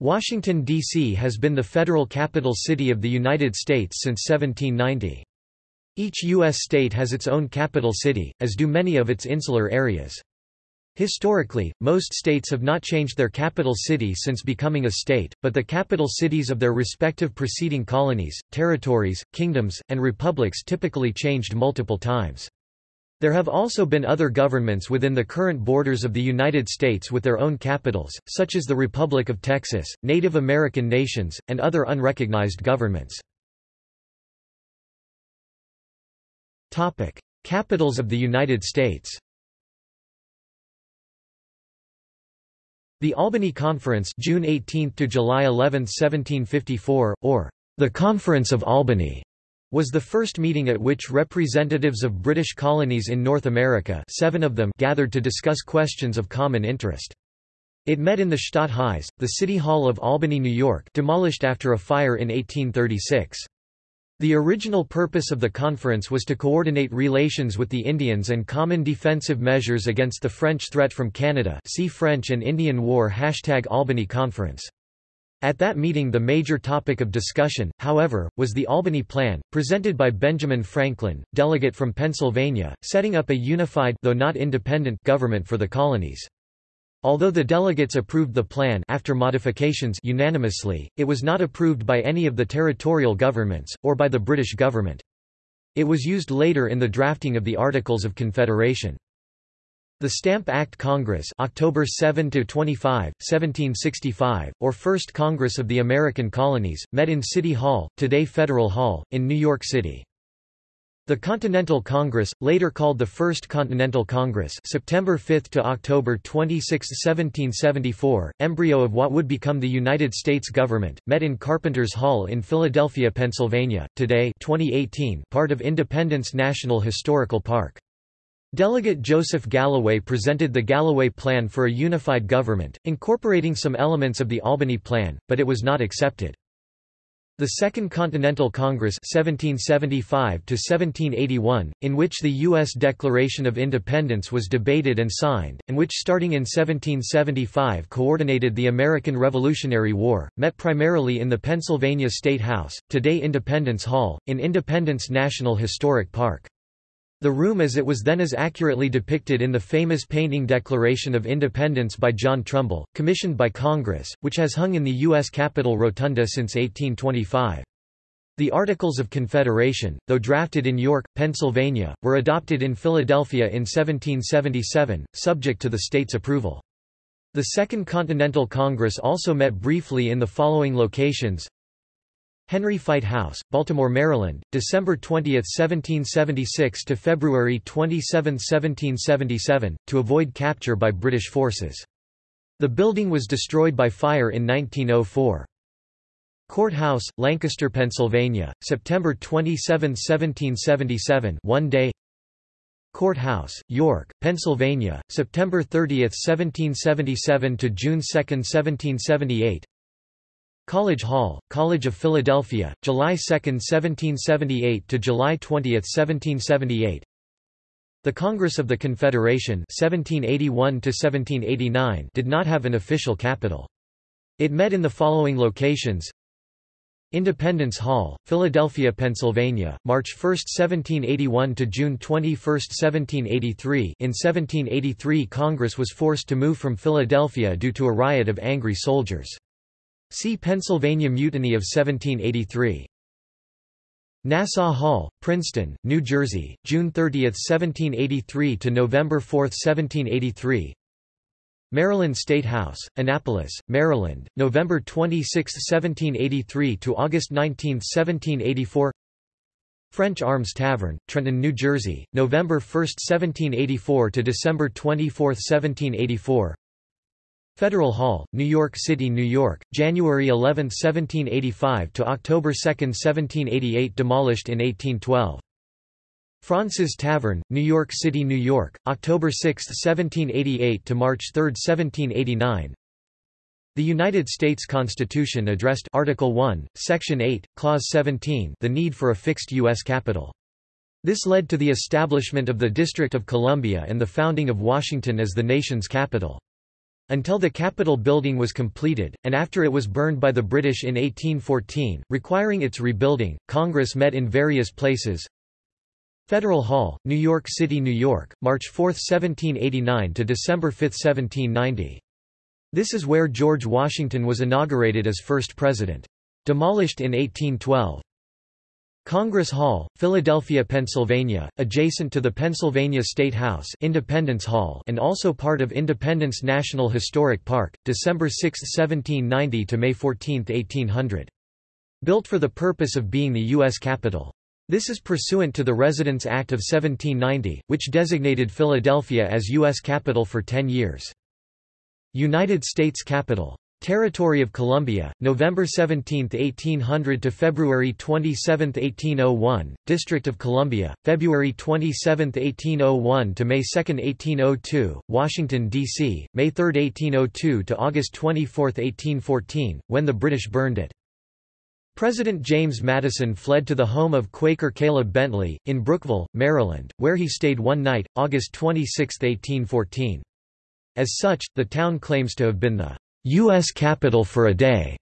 Washington, D.C. has been the federal capital city of the United States since 1790. Each U.S. state has its own capital city, as do many of its insular areas. Historically, most states have not changed their capital city since becoming a state, but the capital cities of their respective preceding colonies, territories, kingdoms, and republics typically changed multiple times. There have also been other governments within the current borders of the United States with their own capitals, such as the Republic of Texas, Native American nations, and other unrecognized governments. Capitals of the United States The Albany Conference June 18 to July 11, 1754, or the Conference of Albany, was the first meeting at which representatives of British colonies in North America seven of them gathered to discuss questions of common interest. It met in the Stadthuis, the City Hall of Albany, New York demolished after a fire in 1836. The original purpose of the conference was to coordinate relations with the Indians and common defensive measures against the French threat from Canada see French and Indian War Hashtag Albany Conference. At that meeting the major topic of discussion, however, was the Albany Plan, presented by Benjamin Franklin, delegate from Pennsylvania, setting up a unified though not independent government for the colonies. Although the delegates approved the plan after modifications unanimously, it was not approved by any of the territorial governments, or by the British government. It was used later in the drafting of the Articles of Confederation. The Stamp Act Congress October 7 to 25, 1765, or First Congress of the American Colonies, met in City Hall, today Federal Hall, in New York City. The Continental Congress, later called the First Continental Congress September 5 to October 26, 1774, embryo of what would become the United States government, met in Carpenter's Hall in Philadelphia, Pennsylvania, today 2018, part of Independence National Historical Park. Delegate Joseph Galloway presented the Galloway Plan for a unified government, incorporating some elements of the Albany Plan, but it was not accepted. The Second Continental Congress 1775 in which the U.S. Declaration of Independence was debated and signed, and which starting in 1775 coordinated the American Revolutionary War, met primarily in the Pennsylvania State House, today Independence Hall, in Independence National Historic Park. The room as it was then is accurately depicted in the famous painting Declaration of Independence by John Trumbull, commissioned by Congress, which has hung in the U.S. Capitol Rotunda since 1825. The Articles of Confederation, though drafted in York, Pennsylvania, were adopted in Philadelphia in 1777, subject to the state's approval. The Second Continental Congress also met briefly in the following locations Henry Fite House, Baltimore, Maryland, December 20, 1776 to February 27, 1777, to avoid capture by British forces. The building was destroyed by fire in 1904. Courthouse, Lancaster, Pennsylvania, September 27, 1777 one day Courthouse, York, Pennsylvania, September 30, 1777 to June 2, 1778 College Hall, College of Philadelphia, July 2, 1778 to July 20, 1778. The Congress of the Confederation 1781 to 1789 did not have an official capital. It met in the following locations: Independence Hall, Philadelphia, Pennsylvania, March 1, 1781 to June 21, 1783. In 1783, Congress was forced to move from Philadelphia due to a riot of angry soldiers. See Pennsylvania Mutiny of 1783. Nassau Hall, Princeton, New Jersey, June 30, 1783 to November 4, 1783. Maryland State House, Annapolis, Maryland, November 26, 1783 to August 19, 1784. French Arms Tavern, Trenton, New Jersey, November 1, 1784 to December 24, 1784. Federal Hall, New York City, New York, January 11, 1785 to October 2, 1788 demolished in 1812. Fraunces Tavern, New York City, New York, October 6, 1788 to March 3, 1789. The United States Constitution addressed Article 1, Section 8, Clause 17 the need for a fixed U.S. capital. This led to the establishment of the District of Columbia and the founding of Washington as the nation's capital. Until the Capitol building was completed, and after it was burned by the British in 1814, requiring its rebuilding, Congress met in various places. Federal Hall, New York City, New York, March 4, 1789 to December 5, 1790. This is where George Washington was inaugurated as first president. Demolished in 1812. Congress Hall, Philadelphia, Pennsylvania, adjacent to the Pennsylvania State House Independence Hall and also part of Independence National Historic Park, December 6, 1790 to May 14, 1800. Built for the purpose of being the U.S. Capitol. This is pursuant to the Residence Act of 1790, which designated Philadelphia as U.S. Capitol for ten years. United States Capitol Territory of Columbia, November 17, 1800 to February 27, 1801, District of Columbia, February 27, 1801 to May 2, 1802, Washington, D.C., May 3, 1802 to August 24, 1814, when the British burned it. President James Madison fled to the home of Quaker Caleb Bentley, in Brookeville, Maryland, where he stayed one night, August 26, 1814. As such, the town claims to have been the U.S. Capitol for a day,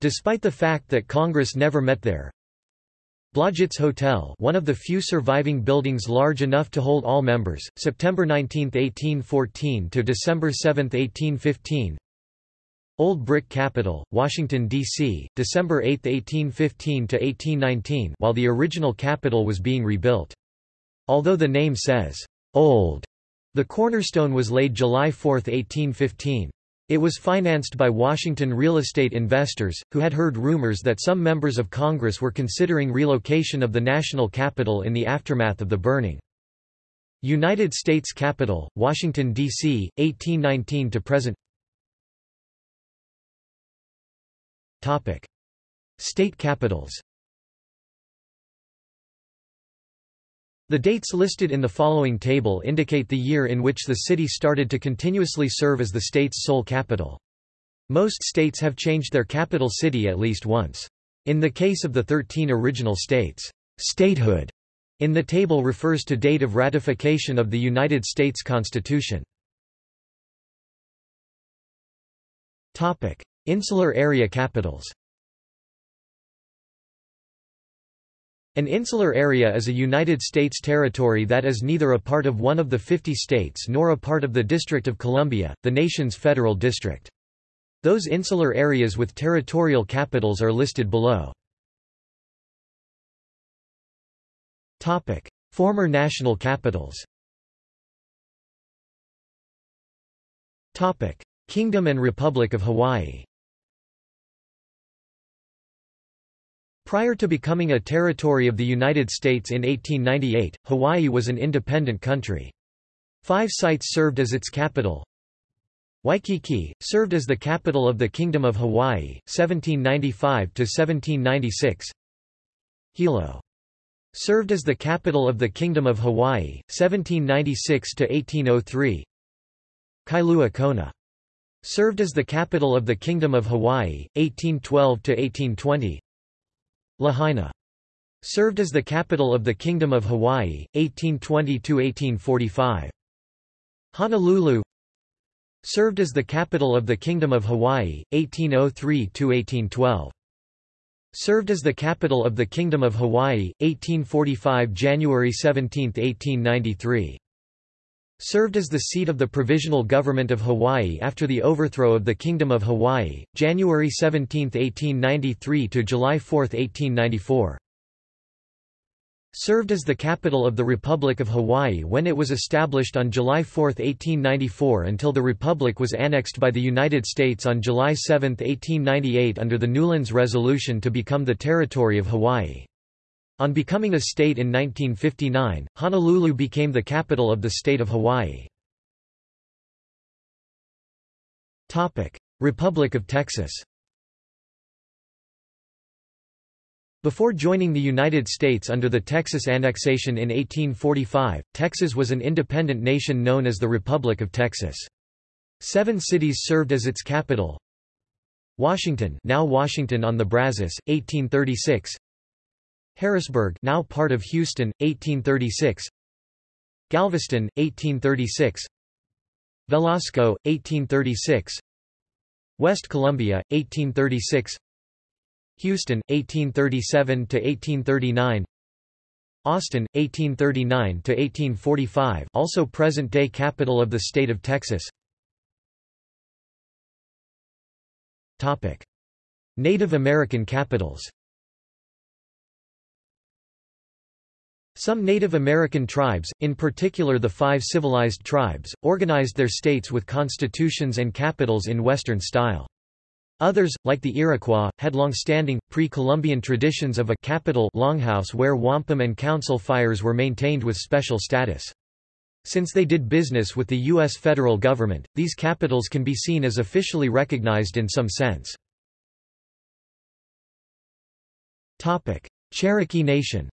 despite the fact that Congress never met there. Blodgett's Hotel one of the few surviving buildings large enough to hold all members, September 19, 1814 to December 7, 1815 Old Brick Capitol, Washington, D.C., December 8, 1815 to 1819 while the original Capitol was being rebuilt. Although the name says, "'Old' The cornerstone was laid July 4, 1815. It was financed by Washington real estate investors, who had heard rumors that some members of Congress were considering relocation of the national capital in the aftermath of the burning. United States Capitol, Washington, D.C., 1819 to present State capitals The dates listed in the following table indicate the year in which the city started to continuously serve as the state's sole capital. Most states have changed their capital city at least once. In the case of the 13 original states, statehood in the table refers to date of ratification of the United States Constitution. Topic: Insular area capitals An insular area is a United States territory that is neither a part of one of the 50 states nor a part of the District of Columbia, the nation's federal district. Those insular areas with territorial capitals are listed below. Former national capitals Kingdom and Republic of Hawaii Prior to becoming a territory of the United States in 1898, Hawaii was an independent country. Five sites served as its capital. Waikiki, served as the capital of the Kingdom of Hawaii, 1795–1796 Hilo. Served as the capital of the Kingdom of Hawaii, 1796–1803 Kailua Kona. Served as the capital of the Kingdom of Hawaii, 1812–1820 Lahaina. Served as the capital of the Kingdom of Hawaii, 1820–1845. Honolulu Served as the capital of the Kingdom of Hawaii, 1803–1812. Served as the capital of the Kingdom of Hawaii, 1845 January 17, 1893. Served as the seat of the Provisional Government of Hawaii after the overthrow of the Kingdom of Hawaii, January 17, 1893 to July 4, 1894. Served as the capital of the Republic of Hawaii when it was established on July 4, 1894 until the Republic was annexed by the United States on July 7, 1898 under the Newlands Resolution to become the Territory of Hawaii. On becoming a state in 1959, Honolulu became the capital of the state of Hawaii. Republic of Texas Before joining the United States under the Texas annexation in 1845, Texas was an independent nation known as the Republic of Texas. Seven cities served as its capital. Washington now Washington on the Brazos, 1836 Harrisburg now part of Houston, 1836 Galveston, 1836 Velasco, 1836 West Columbia, 1836 Houston, 1837–1839 Austin, 1839–1845 also present-day capital of the state of Texas. Native American capitals Some Native American tribes, in particular the five civilized tribes, organized their states with constitutions and capitals in Western style. Others, like the Iroquois, had long-standing, pre-Columbian traditions of a capital longhouse where wampum and council fires were maintained with special status. Since they did business with the U.S. federal government, these capitals can be seen as officially recognized in some sense. Cherokee Nation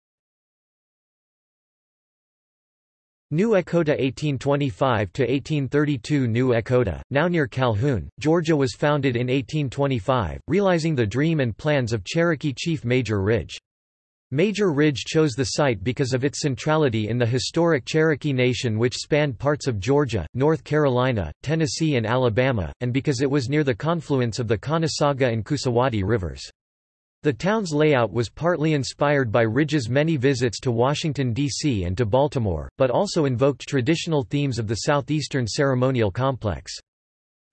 New Echota 1825–1832 New Echota, now near Calhoun, Georgia was founded in 1825, realizing the dream and plans of Cherokee chief Major Ridge. Major Ridge chose the site because of its centrality in the historic Cherokee Nation which spanned parts of Georgia, North Carolina, Tennessee and Alabama, and because it was near the confluence of the Conasauga and Coosawattee rivers. The town's layout was partly inspired by Ridge's many visits to Washington, D.C. and to Baltimore, but also invoked traditional themes of the southeastern ceremonial complex.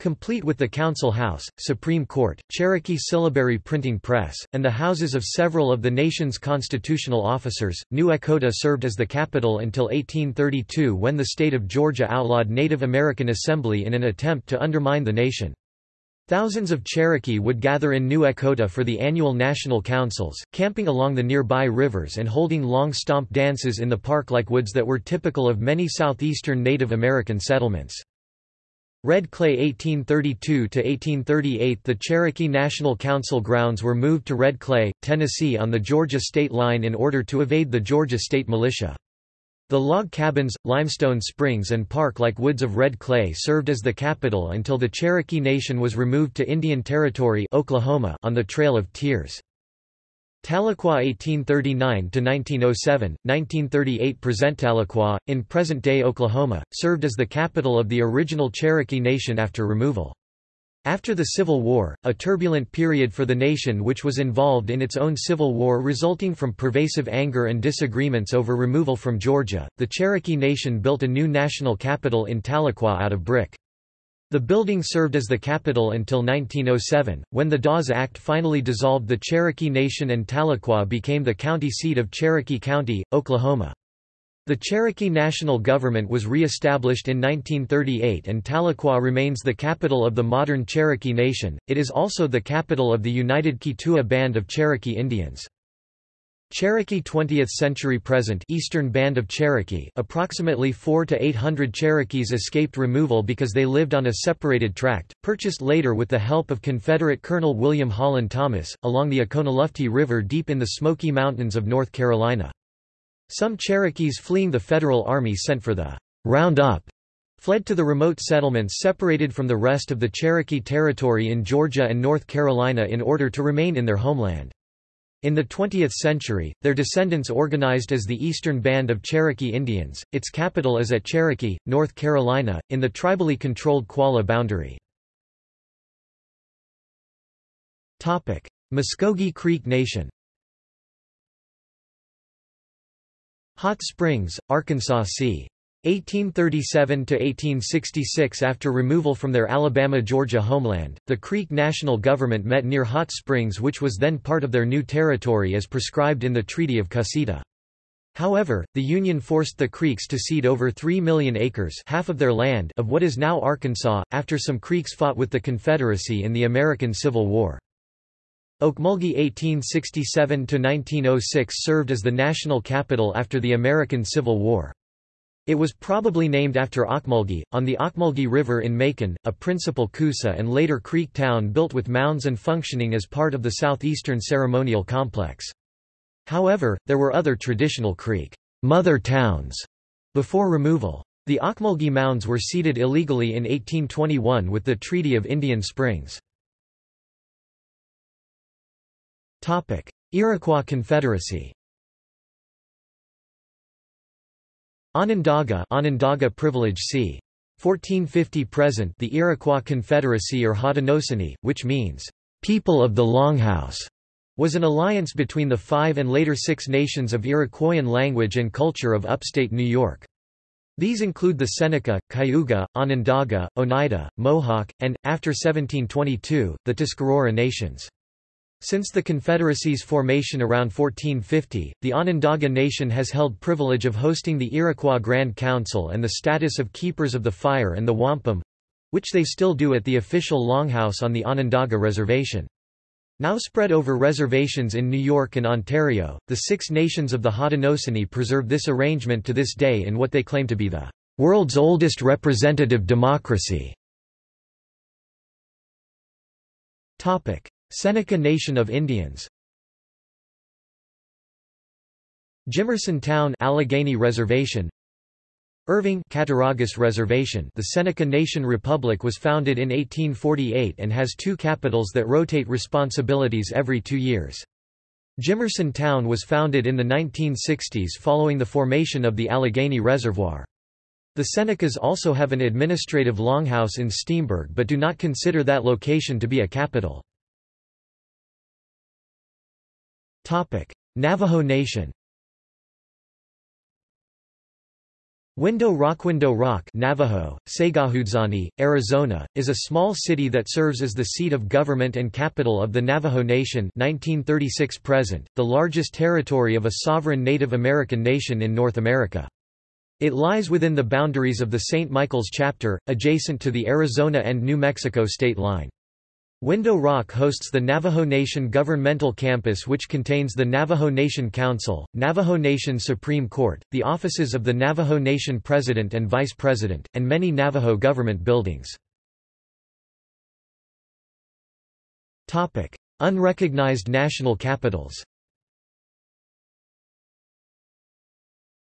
Complete with the Council House, Supreme Court, Cherokee Syllabary Printing Press, and the houses of several of the nation's constitutional officers, New Echota served as the capital until 1832 when the state of Georgia outlawed Native American assembly in an attempt to undermine the nation. Thousands of Cherokee would gather in New Echota for the annual national councils, camping along the nearby rivers and holding long stomp dances in the park-like woods that were typical of many southeastern Native American settlements. Red Clay 1832–1838 The Cherokee National Council grounds were moved to Red Clay, Tennessee on the Georgia state line in order to evade the Georgia state militia. The log cabins, limestone springs and park-like woods of red clay served as the capital until the Cherokee Nation was removed to Indian Territory Oklahoma on the Trail of Tears. Tahlequah 1839–1907, 1938 Present Tahlequah, in present-day Oklahoma, served as the capital of the original Cherokee Nation after removal. After the Civil War, a turbulent period for the nation which was involved in its own civil war resulting from pervasive anger and disagreements over removal from Georgia, the Cherokee Nation built a new national capital in Tahlequah out of brick. The building served as the capital until 1907, when the Dawes Act finally dissolved the Cherokee Nation and Tahlequah became the county seat of Cherokee County, Oklahoma. The Cherokee National Government was re-established in 1938 and Tahlequah remains the capital of the modern Cherokee Nation, it is also the capital of the United Keetoowah Band of Cherokee Indians. Cherokee 20th century present Eastern Band of Cherokee approximately 4 to 800 Cherokees escaped removal because they lived on a separated tract, purchased later with the help of Confederate Colonel William Holland Thomas, along the Oconaluftee River deep in the Smoky Mountains of North Carolina. Some Cherokees fleeing the Federal Army sent for the Roundup fled to the remote settlements separated from the rest of the Cherokee Territory in Georgia and North Carolina in order to remain in their homeland. In the 20th century, their descendants organized as the Eastern Band of Cherokee Indians, its capital is at Cherokee, North Carolina, in the tribally controlled Qualla boundary. Muskogee Creek Nation Hot Springs, Arkansas c. 1837–1866 After removal from their Alabama-Georgia homeland, the Creek National Government met near Hot Springs which was then part of their new territory as prescribed in the Treaty of Cusseta. However, the Union forced the Creeks to cede over 3 million acres half of their land of what is now Arkansas, after some Creeks fought with the Confederacy in the American Civil War. Okmulgee 1867–1906 served as the national capital after the American Civil War. It was probably named after Ocmulgee, on the Ocmulgee River in Macon, a principal Coosa and later Creek town built with mounds and functioning as part of the southeastern ceremonial complex. However, there were other traditional Creek mother towns before removal. The Ocmulgee mounds were ceded illegally in 1821 with the Treaty of Indian Springs. Iroquois Confederacy Onondaga Onondaga Privilege c. 1450 present the Iroquois Confederacy or Haudenosaunee, which means, "...people of the Longhouse", was an alliance between the five and later six nations of Iroquoian language and culture of upstate New York. These include the Seneca, Cayuga, Onondaga, Oneida, Mohawk, and, after 1722, the Tuscarora nations. Since the Confederacy's formation around 1450, the Onondaga Nation has held privilege of hosting the Iroquois Grand Council and the status of Keepers of the Fire and the Wampum—which they still do at the official Longhouse on the Onondaga Reservation. Now spread over reservations in New York and Ontario, the Six Nations of the Haudenosaunee preserve this arrangement to this day in what they claim to be the world's oldest representative democracy. Seneca Nation of Indians Jimerson Town Allegheny Reservation Irving Cattaraugus Reservation The Seneca Nation Republic was founded in 1848 and has two capitals that rotate responsibilities every two years. Jimerson Town was founded in the 1960s following the formation of the Allegheny Reservoir. The Senecas also have an administrative longhouse in Steamburg but do not consider that location to be a capital. Navajo Nation Window Rock Window Rock Navajo, Sagahudzani, Arizona, is a small city that serves as the seat of government and capital of the Navajo Nation 1936 present, the largest territory of a sovereign Native American nation in North America. It lies within the boundaries of the St. Michael's Chapter, adjacent to the Arizona and New Mexico state line. Window Rock hosts the Navajo Nation Governmental Campus which contains the Navajo Nation Council, Navajo Nation Supreme Court, the offices of the Navajo Nation President and Vice President, and many Navajo government buildings. Unrecognized national capitals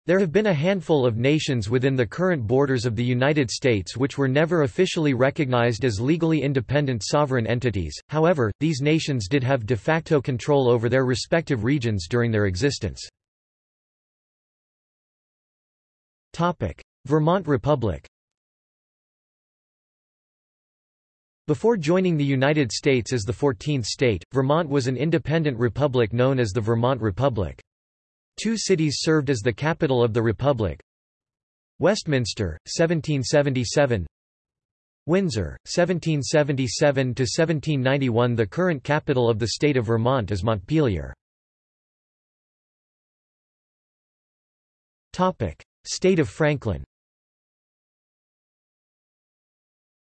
There have been a handful of nations within the current borders of the United States which were never officially recognized as legally independent sovereign entities, however, these nations did have de facto control over their respective regions during their existence. Vermont Republic Before joining the United States as the 14th state, Vermont was an independent republic known as the Vermont Republic. Two cities served as the capital of the Republic. Westminster, 1777 Windsor, 1777–1791 The current capital of the state of Vermont is Montpelier. State of Franklin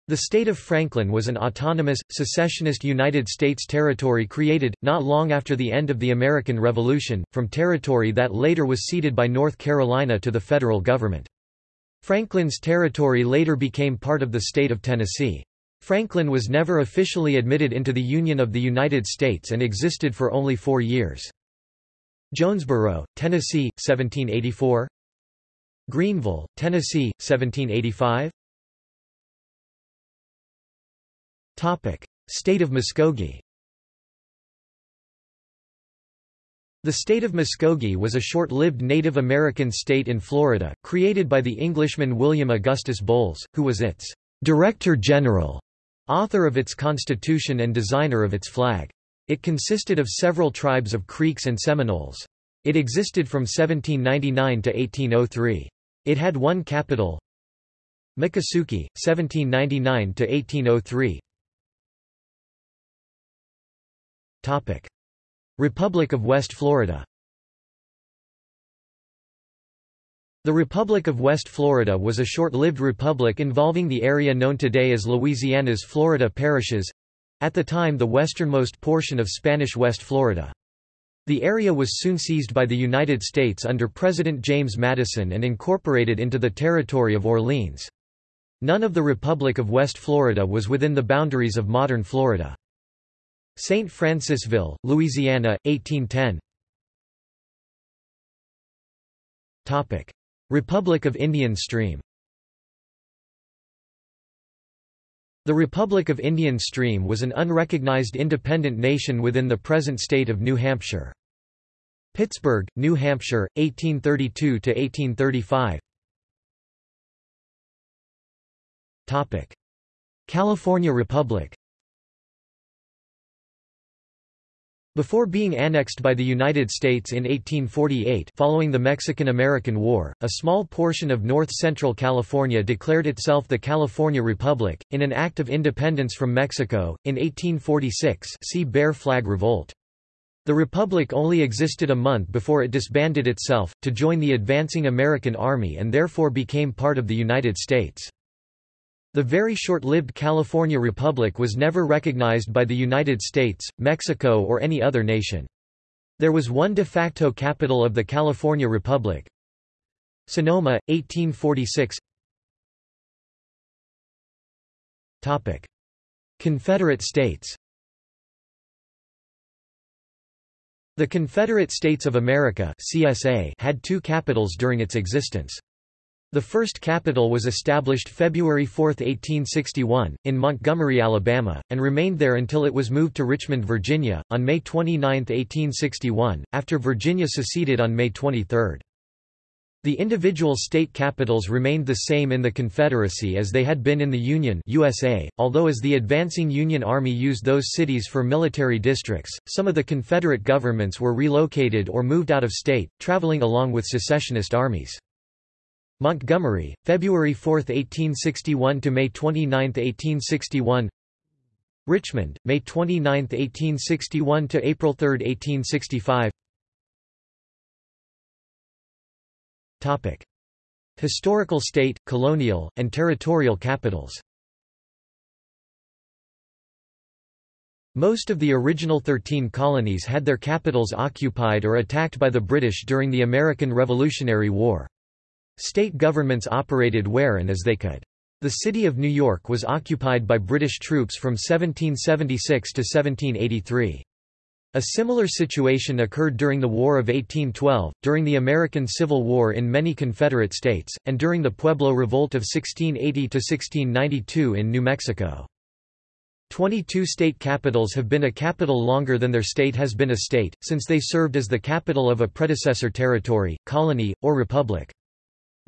The state of Franklin was an autonomous, secessionist United States territory created, not long after the end of the American Revolution, from territory that later was ceded by North Carolina to the federal government. Franklin's territory later became part of the state of Tennessee. Franklin was never officially admitted into the Union of the United States and existed for only four years. Jonesborough, Tennessee, 1784 Greeneville, Tennessee, 1785 State of Muskogee The state of Muskogee was a short-lived Native American state in Florida, created by the Englishman William Augustus Bowles, who was its «Director General», author of its constitution and designer of its flag. It consisted of several tribes of Creeks and Seminoles. It existed from 1799 to 1803. It had one capital, Miccosukee, 1799 to 1803. Republic of West Florida The Republic of West Florida was a short-lived republic involving the area known today as Louisiana's Florida parishes—at the time the westernmost portion of Spanish West Florida. The area was soon seized by the United States under President James Madison and incorporated into the territory of Orleans. None of the Republic of West Florida was within the boundaries of modern Florida. St. Francisville, Louisiana, 1810 Topic. Republic of Indian Stream The Republic of Indian Stream was an unrecognized independent nation within the present state of New Hampshire. Pittsburg, New Hampshire, 1832–1835 California Republic Before being annexed by the United States in 1848 following the Mexican–American War, a small portion of north-central California declared itself the California Republic, in an act of independence from Mexico, in 1846 see Bear Flag Revolt. The Republic only existed a month before it disbanded itself, to join the advancing American Army and therefore became part of the United States. The very short-lived California Republic was never recognized by the United States, Mexico or any other nation. There was one de facto capital of the California Republic. Sonoma, 1846 Topic. Confederate States The Confederate States of America CSA had two capitals during its existence. The first capital was established February 4, 1861, in Montgomery, Alabama, and remained there until it was moved to Richmond, Virginia, on May 29, 1861, after Virginia seceded on May 23. The individual state capitals remained the same in the Confederacy as they had been in the Union USA, although as the advancing Union Army used those cities for military districts, some of the Confederate governments were relocated or moved out of state, traveling along with secessionist armies. Montgomery, February 4, 1861 to May 29, 1861. Richmond, May 29, 1861 to April 3, 1865. Topic: Historical state, colonial, and territorial capitals. Most of the original 13 colonies had their capitals occupied or attacked by the British during the American Revolutionary War. State governments operated where and as they could. The city of New York was occupied by British troops from 1776 to 1783. A similar situation occurred during the War of 1812, during the American Civil War in many Confederate states, and during the Pueblo Revolt of 1680–1692 in New Mexico. Twenty-two state capitals have been a capital longer than their state has been a state, since they served as the capital of a predecessor territory, colony, or republic.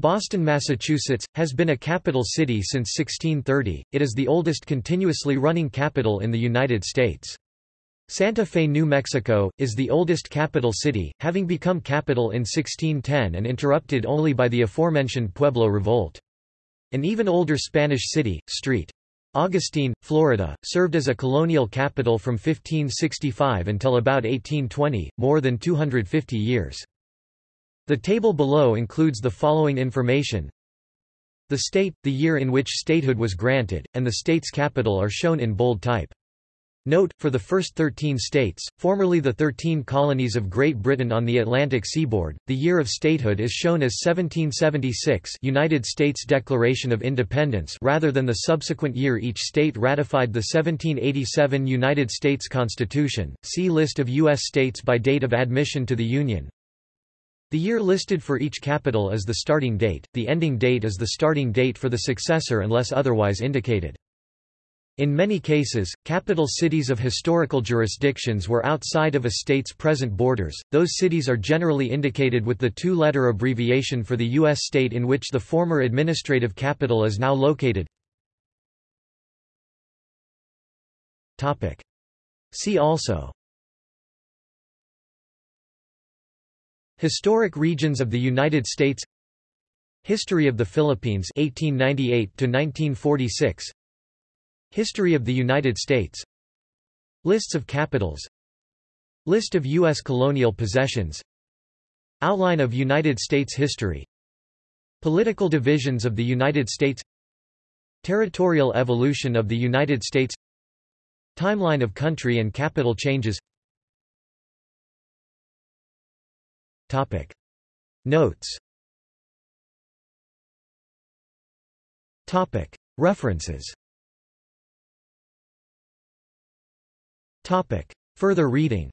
Boston, Massachusetts, has been a capital city since 1630, it is the oldest continuously running capital in the United States. Santa Fe, New Mexico, is the oldest capital city, having become capital in 1610 and interrupted only by the aforementioned Pueblo Revolt. An even older Spanish city, St. Augustine, Florida, served as a colonial capital from 1565 until about 1820, more than 250 years. The table below includes the following information. The state, the year in which statehood was granted, and the state's capital are shown in bold type. Note, for the first 13 states, formerly the 13 colonies of Great Britain on the Atlantic seaboard, the year of statehood is shown as 1776 United States Declaration of Independence rather than the subsequent year each state ratified the 1787 United States Constitution. See List of U.S. states by date of admission to the Union. The year listed for each capital is the starting date, the ending date is the starting date for the successor unless otherwise indicated. In many cases, capital cities of historical jurisdictions were outside of a state's present borders, those cities are generally indicated with the two-letter abbreviation for the U.S. state in which the former administrative capital is now located. See also Historic regions of the United States History of the Philippines 1898 to 1946 History of the United States Lists of capitals List of U.S. colonial possessions Outline of United States history Political divisions of the United States Territorial evolution of the United States Timeline of country and capital changes Topic. Notes Topic. References Topic. Further reading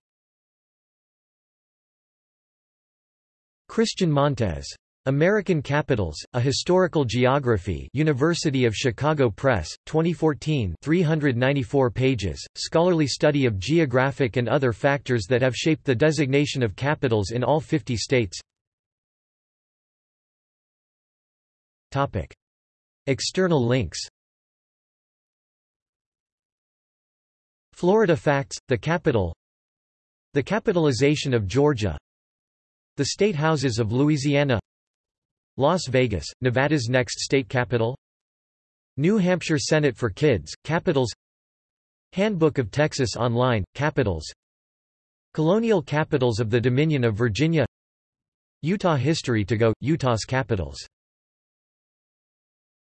Christian Montes American Capitals, A Historical Geography University of Chicago Press, 2014 394 pages, scholarly study of geographic and other factors that have shaped the designation of capitals in all 50 states Topic. External links Florida Facts, The Capital The Capitalization of Georgia The State Houses of Louisiana Las Vegas, Nevada's next state capital. New Hampshire Senate for Kids, Capitals. Handbook of Texas Online, Capitals. Colonial capitals of the Dominion of Virginia. Utah History to go, Utah's capitals